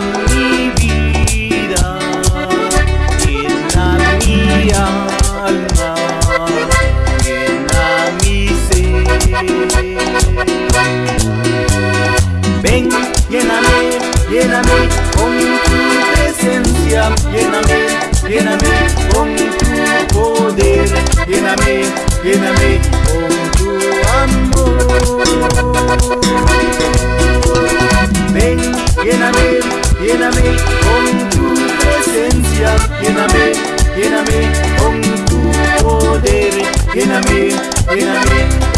mi vida, llena mi alma, llena mi ser. Ven, lléname, lléname con tu presencia, lléname, lléname con tu poder, lléname, lléname lléname, lléname con tu poder, lléname, lléname.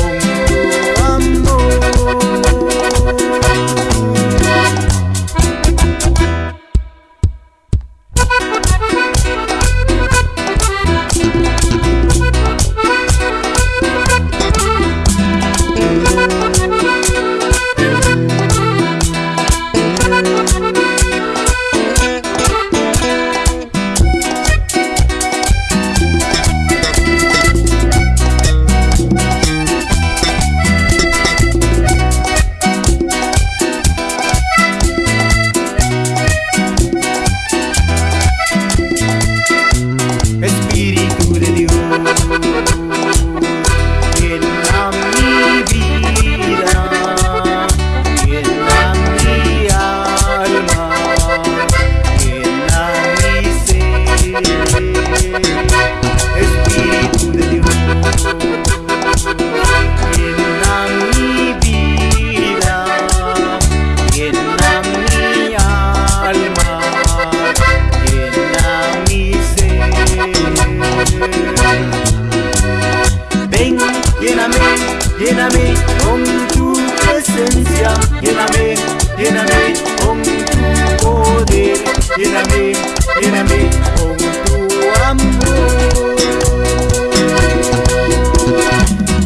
lléname, lléname con tu poder, lléname, lléname con tu amor.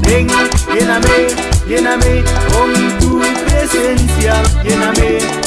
Ven, lléname, lléname con tu presencia, lléname.